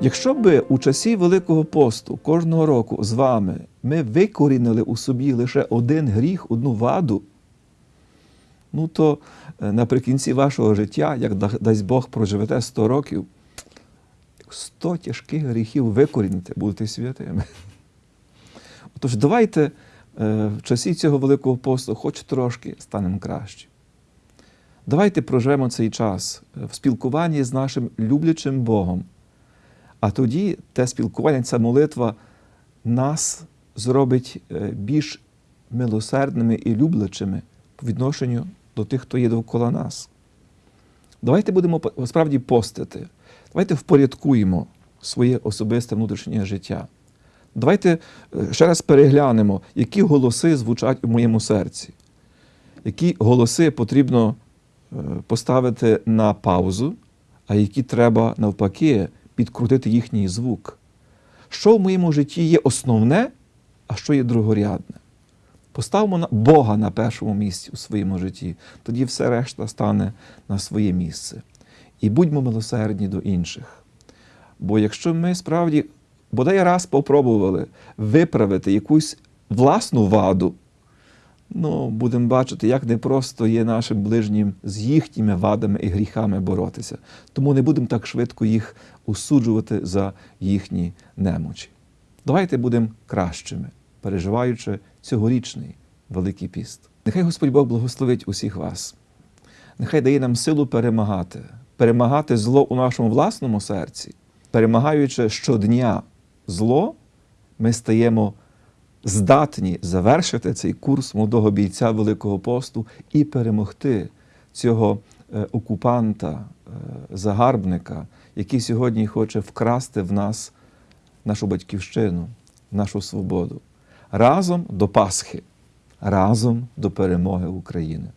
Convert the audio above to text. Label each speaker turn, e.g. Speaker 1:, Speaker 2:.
Speaker 1: Якщо би у часі Великого посту кожного року з вами ми викорінили у собі лише один гріх, одну ваду, ну то е, наприкінці вашого життя, як дасть Бог проживете 100 років, 100 тяжких гріхів викоріните, будете святими. Тож давайте е, в часі цього Великого посту хоч трошки станемо краще. Давайте проживемо цей час е, в спілкуванні з нашим люблячим Богом. А тоді те спілкування, ця молитва нас зробить е, більш милосердними і люблячими по відношенню до тих, хто є довкола нас. Давайте будемо справді постити. Давайте впорядкуємо своє особисте внутрішнє життя. Давайте е, ще раз переглянемо, які голоси звучать у моєму серці, які голоси потрібно е, поставити на паузу, а які треба навпаки підкрутити їхній звук. Що в моєму житті є основне, а що є другорядне. Поставимо Бога на першому місці у своєму житті, тоді все решта стане на своє місце. І будьмо милосердні до інших. Бо якщо ми справді бодай раз попробували виправити якусь власну ваду, ну, будемо бачити, як непросто є нашим ближнім з їхніми вадами і гріхами боротися. Тому не будемо так швидко їх осуджувати за їхні немочі. Давайте будемо кращими, переживаючи цьогорічний Великий піст. Нехай Господь Бог благословить усіх вас. Нехай дає нам силу перемагати, перемагати зло у нашому власному серці, перемагаючи щодня зло, ми стаємо здатні завершити цей курс молодого бійця Великого посту і перемогти цього е, окупанта, е, загарбника, який сьогодні хоче вкрасти в нас нашу батьківщину, нашу свободу. Разом до Пасхи, разом до перемоги України.